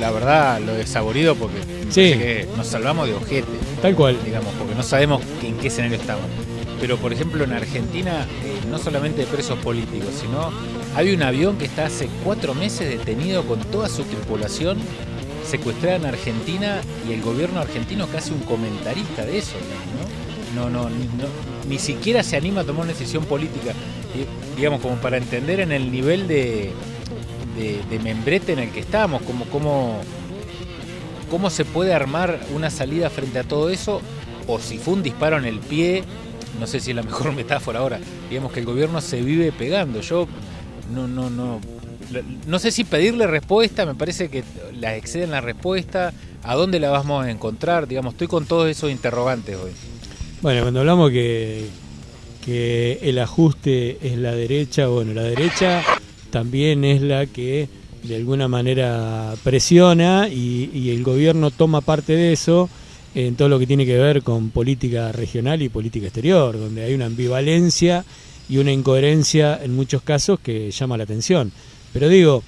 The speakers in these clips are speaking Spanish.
La verdad, lo desaborido porque que nos salvamos de ojete. Tal cual. Digamos, porque no sabemos en qué escenario estamos. Pero, por ejemplo, en Argentina, eh, no solamente de presos políticos, sino hay un avión que está hace cuatro meses detenido con toda su tripulación secuestrada en Argentina y el gobierno argentino casi un comentarista de eso, ¿no? No, no, ni siquiera se anima a tomar una decisión política, digamos, como para entender en el nivel de, de, membrete en el que estamos, como, cómo, cómo se puede armar una salida frente a todo eso, o si fue un disparo en el pie, no sé si es la mejor metáfora ahora, digamos que el gobierno se vive pegando. Yo no, no, no, no sé si pedirle respuesta, me parece que la exceden la respuesta, a dónde la vamos a encontrar, digamos, estoy con todos esos interrogantes hoy. Bueno, cuando hablamos que, que el ajuste es la derecha, bueno, la derecha también es la que de alguna manera presiona y, el gobierno toma parte de eso en todo lo que tiene que ver con política regional y política exterior, donde hay una ambivalencia y una incoherencia en muchos casos que llama la atención. Pero digo,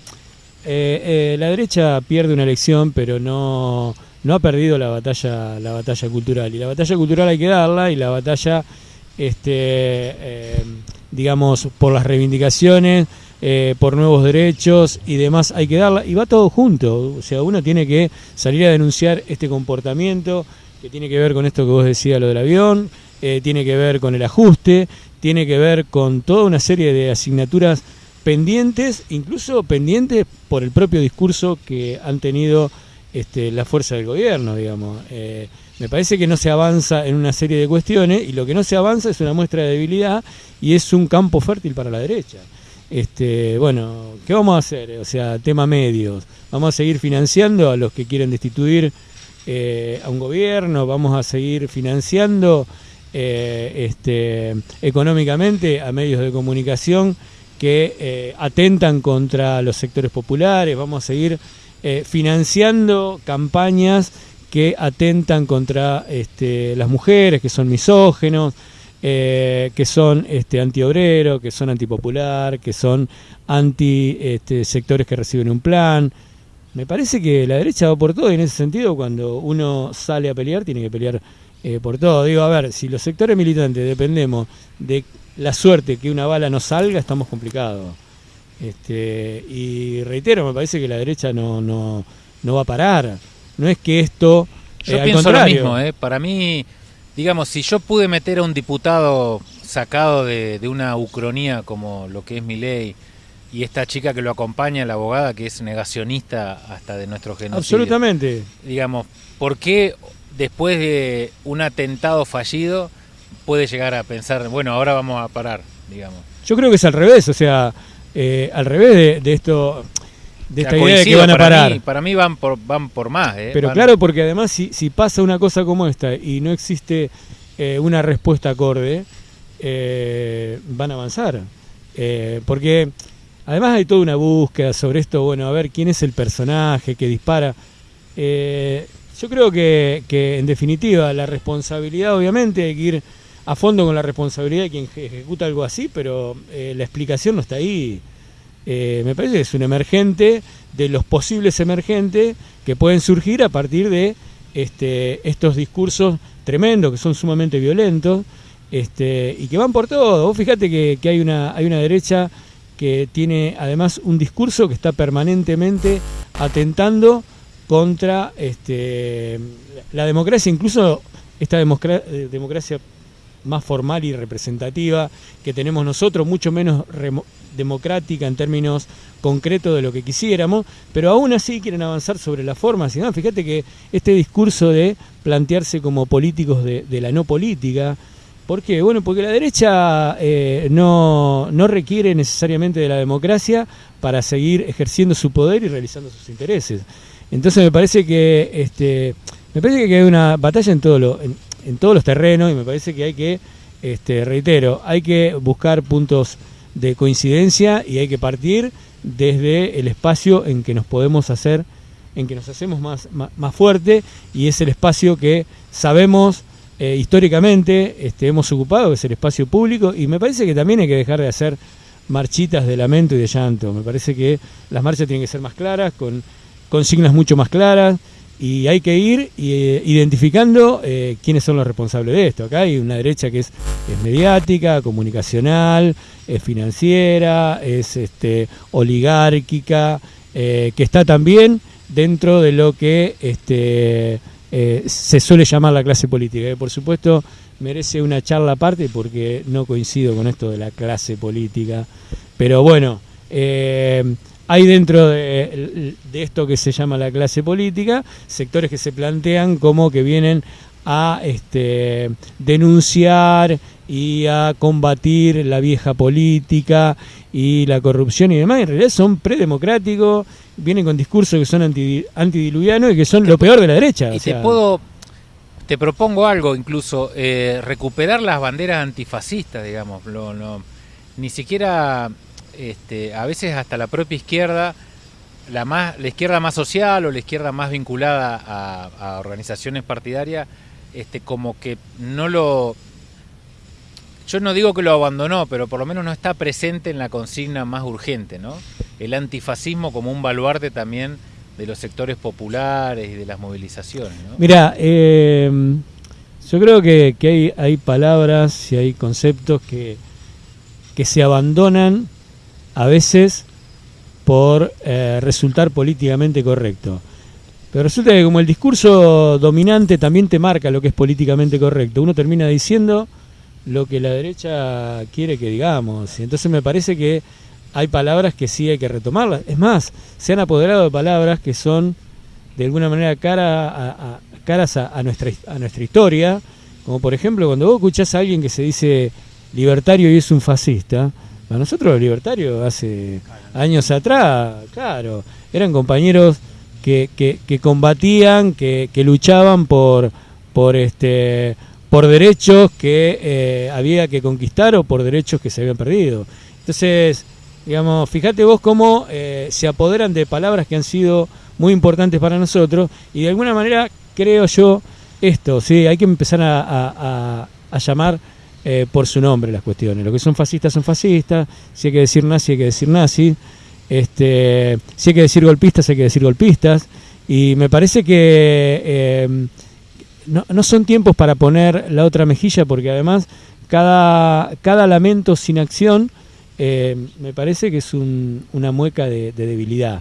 eh, eh, la derecha pierde una elección, pero no, no ha perdido la batalla, la batalla cultural. Y la batalla cultural hay que darla y la batalla, este, eh, digamos, por las reivindicaciones eh, por nuevos derechos y demás hay que darla, y va todo junto, o sea, uno tiene que salir a denunciar este comportamiento que tiene que ver con esto que vos decías, lo del avión, eh, tiene que ver con el ajuste, tiene que ver con toda una serie de asignaturas pendientes, incluso pendientes por el propio discurso que han tenido este, la fuerza del gobierno, digamos. Eh, me parece que no se avanza en una serie de cuestiones y lo que no se avanza es una muestra de debilidad y es un campo fértil para la derecha. Este, bueno, ¿qué vamos a hacer? O sea, tema medios. Vamos a seguir financiando a los que quieren destituir eh, a un gobierno, vamos a seguir financiando eh, este, económicamente a medios de comunicación que eh, atentan contra los sectores populares, vamos a seguir financiando campañas que atentan contra este, las mujeres, que son misógenos, eh, que son este, antiobreros, que son antipopular, que son anti este, sectores que reciben un plan. Me parece que la derecha va por todo y en ese sentido cuando uno sale a pelear tiene que pelear eh, por todo. Digo, a ver, si los sectores militantes dependemos de la suerte que una bala no salga, estamos complicados. Este, y reitero, me parece que la derecha no, no, no va a parar. No es que esto... Yo eh, pienso lo mismo, ¿eh? para mí digamos, si yo pude meter a un diputado sacado de, una ucronía como lo que es mi ley y esta chica que lo acompaña, la abogada, que es negacionista hasta de nuestro genocidio. Absolutamente. Digamos, ¿por qué después de un atentado fallido puede llegar a pensar, bueno, ahora vamos a parar, digamos? Yo creo que es al revés, o sea, eh, al revés de esto de esta idea de que van a parar. para mí van por, van por más. ¿eh? Pero claro, porque además si, si pasa una cosa como esta y no existe eh, una respuesta acorde, eh, van a avanzar. porque además hay toda una búsqueda sobre esto, bueno, a ver quién es el personaje que dispara. yo creo que, que en definitiva la responsabilidad obviamente hay que ir a fondo con la responsabilidad de quien ejecuta algo así, pero la explicación no está ahí. Eh, me parece que es un emergente de los posibles emergentes que pueden surgir a partir de este, estos discursos tremendos, que son sumamente violentos, este, y que van por todo. Vos fíjate que, hay, una, hay una derecha que tiene además un discurso que está permanentemente atentando contra este, la democracia, incluso esta eh, democracia más formal y representativa que tenemos nosotros, mucho menos democrática en términos concretos de lo que quisiéramos, pero aún así quieren avanzar sobre la forma. Si fíjate que este discurso de plantearse como políticos de, la no política, ¿por qué? Bueno, porque la derecha eh, no, no requiere necesariamente de la democracia para seguir ejerciendo su poder y realizando sus intereses. Entonces me parece que este, me parece que hay una batalla en, todo en, todos los terrenos y me parece que hay que, este, reitero, hay que buscar puntos de coincidencia y hay que partir desde el espacio en que nos podemos hacer, en que nos hacemos más, más, fuerte y es el espacio que sabemos eh, históricamente este, hemos ocupado, que es el espacio público y me parece que también hay que dejar de hacer marchitas de lamento y de llanto. Me parece que las marchas tienen que ser más claras, con consignas mucho más claras y hay que ir eh, identificando eh, quiénes son los responsables de esto. Acá hay una derecha que es, mediática, comunicacional, es financiera, es este, oligárquica, eh, que está también dentro de lo que este, se suele llamar la clase política. Que por supuesto merece una charla aparte porque no coincido con esto de la clase política. Pero bueno, hay dentro de, esto que se llama la clase política sectores que se plantean como que vienen a este, denunciar y a combatir la vieja política y la corrupción y demás. En realidad son predemocráticos, vienen con discursos que son anti, antidiluvianos y que son lo peor de la derecha. Y te puedo, te propongo algo incluso, eh, recuperar las banderas antifascistas, digamos. Lo, ni siquiera este, a veces hasta la propia izquierda, la, más, la izquierda más social o la izquierda más vinculada a, organizaciones partidarias, este, como que no lo... Yo no digo que lo abandonó, pero por lo menos no está presente en la consigna más urgente, ¿no? El antifascismo como un baluarte también de los sectores populares y de las movilizaciones. ¿no? Mira, eh, yo creo que, hay, hay, palabras y hay conceptos que, que se abandonan a veces por eh, resultar políticamente correcto. Pero resulta que como el discurso dominante también te marca lo que es políticamente correcto, uno termina diciendo lo que la derecha quiere que digamos. Y entonces me parece que hay palabras que sí hay que retomarlas. Es más, se han apoderado de palabras que son de alguna manera cara a, caras a, nuestra, a nuestra historia, como por ejemplo cuando vos escuchás a alguien que se dice libertario y es un fascista, a nosotros los libertarios hace años atrás, claro, eran compañeros que, que, combatían, que, que, luchaban por, por, este, por derechos que eh, había que conquistar o por derechos que se habían perdido. Entonces, digamos, fíjate vos cómo eh, se apoderan de palabras que han sido muy importantes para nosotros y de alguna manera creo yo esto, sí, hay que empezar a, a llamar eh, por su nombre las cuestiones. Lo que son fascistas son fascistas, si hay que decir nazi hay que decir nazi, este, si hay que decir golpistas hay que decir golpistas, y me parece que eh, no, no, son tiempos para poner la otra mejilla porque además cada, cada lamento sin acción eh, me parece que es una mueca de, de debilidad.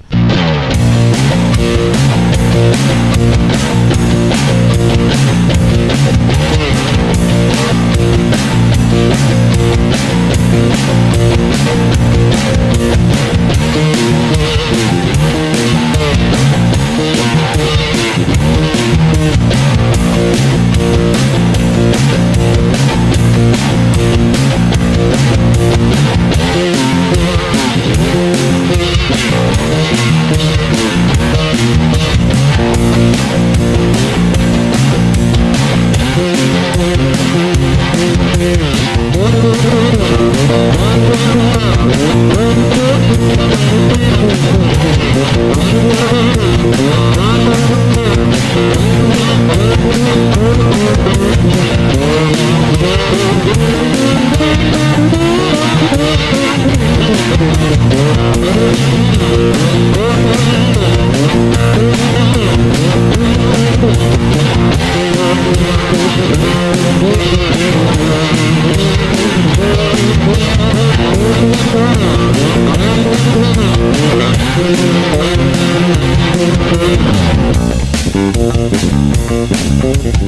Thank you.